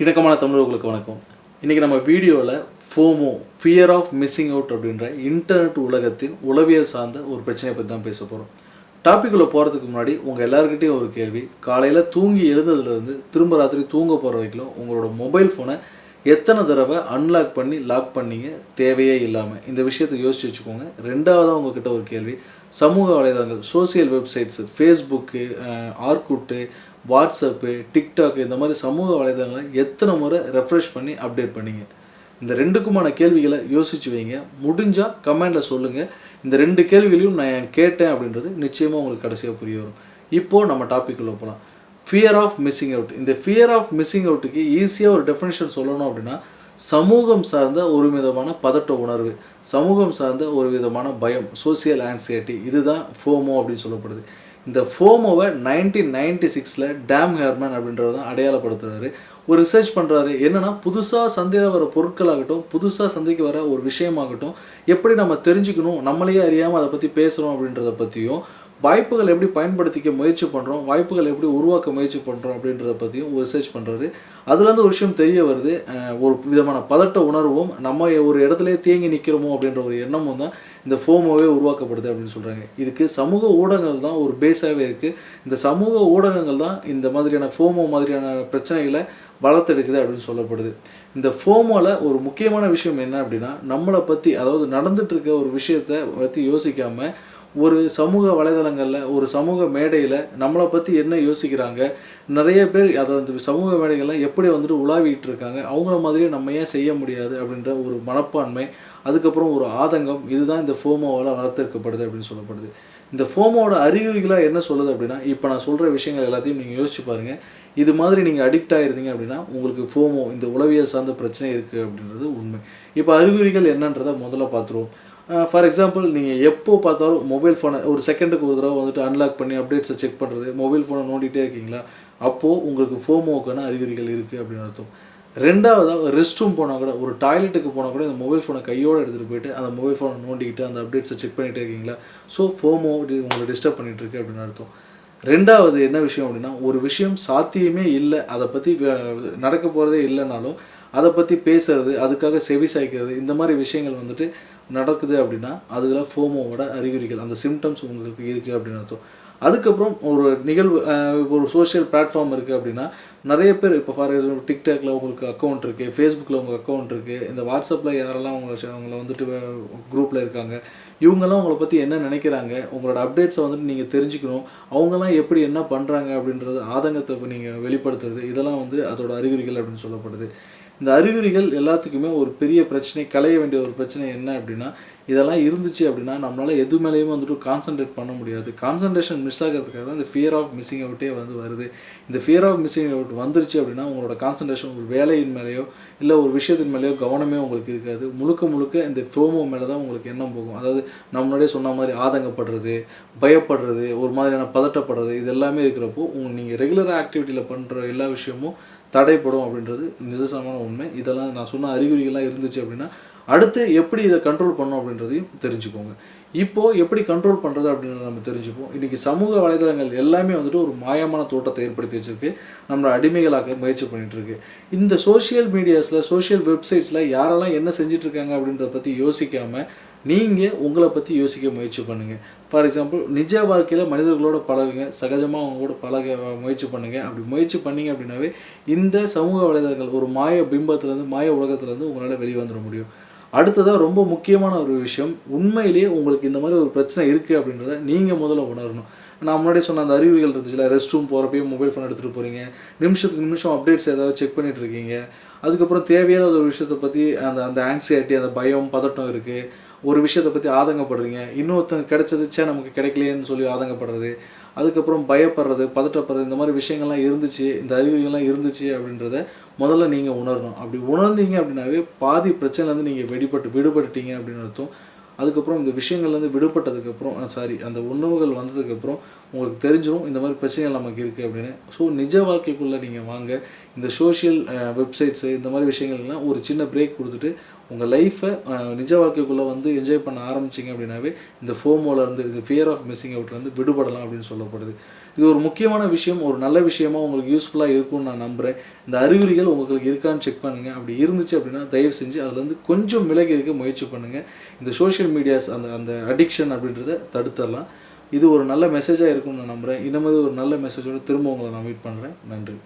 இணக்கமான தமிழர்களுக்கு வணக்கம். இன்றைக்கி நம்ம வீடியோவில் FOMO fear of missing out அப்படின்ற இன்டர்நெட் உலகத்தின் உளவியல் சார்ந்த ஒரு பிரச்சனையை பற்றி தான் பேச போகிறோம் டாப்பிக்குள்ளே போகிறதுக்கு முன்னாடி உங்கள் எல்லாருக்கிட்டையும் ஒரு கேள்வி. காலையில் தூங்கி எழுந்ததுலேருந்து திரும்ப ராத்திரி தூங்க போகிற வரைக்கும் உங்களோட மொபைல் ஃபோனை எத்தனை தடவை அன்லாக் பண்ணி லாக் பண்ணீங்க? தேவையே இல்லாமல் இந்த விஷயத்தை யோசிச்சு வச்சுக்கோங்க. ரெண்டாவதாக உங்ககிட்ட ஒரு கேள்வி. சமூக வலைதளங்கள் social websites Facebook Orkut WhatsApp TikTok இந்த மாதிரி சமூக வலைதளங்களை எத்தனை முறை ரெஃப்ரெஷ் பண்ணி அப்டேட் பண்ணீங்க? இந்த ரெண்டுக்குமான கேள்விகளை யோசிச்சு வைங்க. முடிஞ்சால் கமெண்டில் சொல்லுங்கள் இந்த ரெண்டு கேள்விகளையும் நான் கேட்டேன் அப்படின்றது நிச்சயமாக உங்களுக்கு கடைசியாக புரிய வரும். இப்போது நம்ம டாப்பிக்குள்ளே போகலாம் ஃபியர் ஆஃப் மிஸ்ஸிங் அவுட் இந்த ஃபியர் ஆஃப் மிஸ்ஸிங் அவுட்டுக்கு ஈஸியாக ஒரு டெஃபினேஷன் சொல்லணும் அப்படின்னா சமூகம் சார்ந்த ஒரு விதமான பதட்ட உணர்வு சமூகம் சார்ந்த ஒரு விதமான பயம் சோசியல் ஆன்சைட்டி இதுதான் ஃபோமோ அப்படின்னு சொல்லப்படுது. இந்த ஃபோமோவை நைன்டீன் நைன்டி சிக்ஸில் டேம் ஹேர்மேன் அப்படின்றத அடையாளப்படுத்துறாரு. ஒரு ரிசர்ச் பண்ணுறாரு என்னென்னா புதுசாக சந்தையில் வர பொருட்களாகட்டும் புதுசாக சந்தைக்கு வர ஒரு விஷயமாகட்டும் எப்படி நம்ம தெரிஞ்சுக்கணும் நம்மளையே அறியாமல் அதை பற்றி பேசுகிறோம் அப்படின்றத பற்றியும் வாய்ப்புகள் எப்படி பயன்படுத்திக்க முயற்சி பண்ணுறோம் வாய்ப்புகள் எப்படி உருவாக்க முயற்சி பண்ணுறோம் அப்படின்றத பற்றியும் ஒரு ரிசர்ச் பண்ணுறாரு அதுலேருந்து ஒரு விஷயம் தெரிய வருது. ஒரு விதமான பதட்ட உணர்வும் நம்ம ஒரு இடத்துலயே தேங்கி நிற்கிறோமோ அப்படின்ற ஒரு எண்ணமும் தான் இந்த ஃபோமோவே உருவாக்கப்படுது அப்படின்னு சொல்கிறாங்க இதுக்கு சமூக ஊடகங்கள் தான் ஒரு பேஸாகவே இருக்குது இந்த சமூக ஊடகங்கள் தான் இந்த மாதிரியான ஃபோமோ மாதிரியான பிரச்சனைகளை வளர்த்தெடுக்குது அப்படின்னு சொல்லப்படுது. இந்த ஃபோமோவில் ஒரு முக்கியமான விஷயம் என்ன அப்படின்னா நம்மளை பற்றி அதாவது நடந்துட்டு இருக்க ஒரு விஷயத்தை பற்றி யோசிக்காமல் ஒரு சமூக வலைதளங்களில் ஒரு சமூக மேடையில் நம்மளை பற்றி என்ன யோசிக்கிறாங்க? நிறைய பேர் அதை அந்த சமூக மேடைகளில் எப்படி வந்துட்டு உலாவிட்டு இருக்காங்க? அவங்கள மாதிரியே நம்ம ஏன் செய்ய முடியாது? அப்படின்ற ஒரு மனப்பான்மை அதுக்கப்புறம் ஒரு ஆதங்கம் இதுதான் இந்த ஃபோமோவால் வளர்த்திருக்கப்படுது அப்படின்னு சொல்லப்படுது. இந்த ஃபோமோட அறிகுறிகளாக என்ன சொல்லுது அப்படின்னா இப்போ நான் சொல்கிற விஷயங்கள் எல்லாத்தையும் நீங்கள் யோசிச்சு பாருங்கள் இது மாதிரி நீங்கள் அடிக்ட் ஆகிருந்தீங்க அப்படின்னா உங்களுக்கு ஃபோமோ இந்த உளவியல் சார்ந்த பிரச்சனை இருக்குது அப்படின்றது உண்மை. இப்போ அறிகுறிகள் என்னன்றதை முதல்ல பார்த்துருவோம் ஃபார் எக்ஸாம்பிள் நீங்கள் எப்போ பார்த்தாலும் மொபைல் ஃபோனை ஒரு செகண்டுக்கு ஒரு தடவை வந்துட்டு அன்லாக் பண்ணி அப்டேட்ஸை செக் பண்ணுறது மொபைல் ஃபோனை நோண்டிகிட்டே இருக்கீங்களா? அப்போது உங்களுக்கு ஃபோமோக்கான அறிகுறிகள் இருக்குது அப்படின்னு அர்த்தம். ரெண்டாவதாக ரெஸ்ட் ரூம் போனால் கூட ஒரு டாய்லெட்டுக்கு போனால் கூட இந்த மொபைல் ஃபோனை கையோடு எடுத்துகிட்டு போயிட்டு அந்த மொபைல் ஃபோனை நோண்டிக்கிட்டு அந்த அப்டேட்ஸை செக் பண்ணிகிட்டே இருக்கீங்களா? ஸோ ஃபோமோ உங்களை டிஸ்டர்ப் பண்ணிகிட்ருக்கு அப்படின்னு அர்த்தம். ரெண்டாவது என்ன விஷயம் அப்படின்னா ஒரு விஷயம் சாத்தியமே இல்லை அதை பற்றி நடக்க போகிறதே இல்லைனாலும் அதை பற்றி பேசுறது அதுக்காக செவி சாய்க்கிறது இந்த மாதிரி விஷயங்கள் வந்துட்டு நடக்குது அப்படின்னா அதுக்கெல்லாம் ஃபோமோவோட அறிகுறிகள் அந்த சிம்டம்ஸ் உங்களுக்கு இருக்குது அப்படின்னு அர்த்தம். அதுக்கப்புறம் ஒரு நிகழ்வு இப்போ ஒரு சோஷியல் பிளாட்ஃபார்ம் இருக்குது அப்படின்னா நிறைய பேர் இப்போ ஃபார் எக்ஸாம்பிள் டிக்டாக்ல உங்களுக்கு அக்கௌண்ட் இருக்குது ஃபேஸ்புக்கில் உங்கள் அக்கௌண்ட் இருக்குது இந்த வாட்ஸ்அப்பில் யாரெல்லாம் உங்களை அவங்கள வந்துட்டு குரூப்பில் இருக்காங்க இவங்கெல்லாம் உங்களை பற்றி என்ன நினைக்கிறாங்க உங்களோட அப்டேட்ஸை வந்துட்டு நீங்கள் தெரிஞ்சுக்கணும் அவங்கெல்லாம் எப்படி என்ன பண்ணுறாங்க அப்படின்றது ஆதங்கத்தை இப்போ நீங்கள் வெளிப்படுத்துறது இதெல்லாம் வந்து அதோட அறிகுறிகள் அப்படின்னு சொல்லப்படுது. இந்த அறிகுறிகள் எல்லாத்துக்குமே ஒரு பெரிய பிரச்சனை களைய வேண்டிய ஒரு பிரச்சனை என்ன அப்படின்னா இதெல்லாம் இருந்துச்சு அப்படின்னா நம்மளால் எது மேலேயும் வந்துட்டு கான்சென்ட்ரேட் பண்ண முடியாது. கான்சன்ட்ரேஷன் மிஸ் ஆகிறதுக்காக தான் இந்த ஃபியர் ஆஃப் மிஸ்ஸிங் அவுட்டே வந்து வருது. இந்த ஃபியர் ஆஃப் மிஸ்ஸிங் அவுட் வந்துருச்சு அப்படின்னா உங்களோட கான்சன்ட்ரேஷன் ஒரு வேலையின் மேலேயோ இல்லை ஒரு விஷயத்தின் மேலேயோ கவனமே உங்களுக்கு இருக்காது. முழுக்க முழுக்க இந்த ஃபோமோ மேலே தான் உங்களுக்கு எண்ணம் போகும். அதாவது நம்மளுடைய சொன்ன மாதிரி ஆதங்கப்படுறது பயப்படுறது ஒரு மாதிரியான பதட்டப்படுறது இது எல்லாமே இருக்கிறப்போ உங்கள் நீங்கள் ரெகுலராக ஆக்டிவிட்டியில் பண்ணுற எல்லா விஷயமும் தடைப்படும் அப்படின்றது நிதர்சனமான உண்மை. இதெல்லாம் நான் சொன்ன அறிகுறிகள்லாம் இருந்துச்சு அப்படின்னா அடுத்து எப்படி இதை கண்ட்ரோல் பண்ணோம் அப்படின்றதையும் தெரிஞ்சுக்கோங்க. இப்போது எப்படி கண்ட்ரோல் பண்ணுறது அப்படின்றத நம்ம தெரிஞ்சுப்போம். இன்றைக்கி சமூக வலைதளங்கள் எல்லாமே வந்துட்டு ஒரு மாயமான தோட்டத்தை ஏற்படுத்தி வச்சுருக்கு. நம்மளை அடிமைகளாக்க முயற்சி பண்ணிகிட்ருக்கு இந்த சோஷியல் மீடியாஸில் சோஷியல் வெப்சைட்ஸில் யாரெல்லாம் என்ன செஞ்சிட்ருக்காங்க அப்படின்றத பற்றி யோசிக்காமல் நீங்கள் உங்களை பற்றி யோசிக்க முயற்சி பண்ணுங்கள் ஃபார் எக்ஸாம்பிள் நிஜ வாழ்க்கையில் மனிதர்களோட பழகுங்க. சகஜமாக அவங்க கூட பழக முயற்சி பண்ணுங்கள் அப்படி முயற்சி பண்ணீங்க அப்படின்னாவே இந்த சமூக வலைதளங்கள் ஒரு மாய பிம்பத்துலேருந்து மாய உலகத்துலேருந்து உங்களால் வெளிவந்துட முடியும். அடுத்ததாக ரொம்ப முக்கியமான ஒரு விஷயம் உண்மையிலேயே உங்களுக்கு இந்த மாதிரி ஒரு பிரச்சனை இருக்குது அப்படின்றத நீங்கள் முதல்ல உணரணும். நான் முன்னாடி சொன்ன அந்த அறிகுறிகள் இருந்துச்சுல ரெஸ்ட் ரூம் போகிறப்பயே மொபைல் ஃபோன் எடுத்துகிட்டு போகிறீங்க நிமிஷத்துக்கு நிமிஷம் அப்டேட்ஸ் ஏதாவது செக் பண்ணிகிட்டு இருக்கீங்க. அதுக்கப்புறம் தேவையான ஒரு விஷயத்தை பற்றி அந்த அந்த ஆங்ஸைட்டி அந்த பயம் பதட்டம் இருக்குது ஒரு விஷயத்தை பற்றி ஆதங்கப்படுறீங்க. இன்னொருத்தங்க கிடைச்சதுச்சே நமக்கு கிடைக்கலையேன்னு சொல்லி ஆதங்கப்படுறது. அதுக்கப்புறம் பயப்படுறது பதட்டப்படுறது இந்த மாதிரி விஷயங்கள்லாம் இருந்துச்சு இந்த அறிகுறிகள்லாம் இருந்துச்சு அப்படின்றத முதல்ல நீங்கள் உணரணும். அப்படி உணர்ந்தீங்க அப்படின்னாவே பாதி பிரச்சனைலேருந்து நீங்கள் வெடிப்பட்டு விடுபட்டுட்டீங்க அப்படின்னு அர்த்தம். அதுக்கப்புறம் இந்த விஷயங்கள்லேருந்து விடுபட்டதுக்கப்புறம் சாரி அந்த உணவுகள் வந்ததுக்கப்புறம் உங்களுக்கு தெரிஞ்சிடும் இந்த மாதிரி பிரச்சனைகள் நமக்கு இருக்குது அப்படின்னு. ஸோ நிஜ வாழ்க்கைக்குள்ளே நீங்கள் வாங்க இந்த சோஷியல் வெப்சைட்ஸு இந்த மாதிரி விஷயங்கள்லாம் ஒரு சின்ன பிரேக் கொடுத்துட்டு உங்கள் லைஃப்பை நிஜ வாழ்க்கைக்குள்ளே வந்து என்ஜாய் பண்ண ஆரம்பிச்சிங்க அப்படின்னாவே இந்த ஃபோமோலேருந்து இருந்து இந்த ஃபியர் ஆஃப் மிஸ்ஸிங் அவுட்லேருந்து விடுபடலாம் அப்படின்னு சொல்லப்படுது. இது ஒரு முக்கியமான விஷயம் ஒரு நல்ல விஷயமா உங்களுக்கு யூஸ்ஃபுல்லாக இருக்கும்னு நான் நம்புகிறேன் இந்த அறிகுறிகள் உங்களுக்கு இருக்கான்னு செக் பண்ணுங்கள் அப்படி இருந்துச்சு அப்படின்னா தயவு செஞ்சு அதுலேருந்து கொஞ்சம் விலகி இருக்க முயற்சி பண்ணுங்கள் இந்த சோஷியல் மீடியாஸ் அந்த அந்த அடிக்ஷன் அப்படின்றத தடுத்துடலாம் இது ஒரு நல்ல மெசேஜாக இருக்கும்னு நான் நம்புகிறேன் இந்த மாதிரி ஒரு நல்ல மெசேஜோடு திரும்ப உங்களை நான் மீட் பண்ணுறேன் நன்றி.